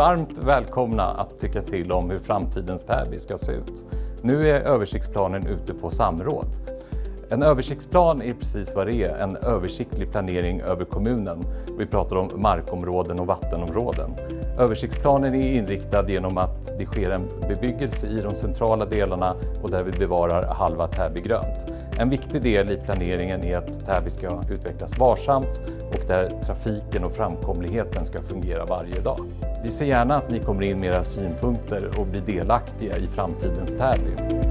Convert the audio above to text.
varmt välkomna att tycka till om hur framtidens Täby ska se ut. Nu är översiktsplanen ute på samråd. En översiktsplan är precis vad det är, en översiktlig planering över kommunen. Vi pratar om markområden och vattenområden. Översiktsplanen är inriktad genom att det sker en bebyggelse i de centrala delarna och där vi bevarar halva Täby grönt. En viktig del i planeringen är att Täby ska utvecklas varsamt och där trafiken och framkomligheten ska fungera varje dag. Vi ser gärna att ni kommer in med era synpunkter och blir delaktiga i framtidens Täby.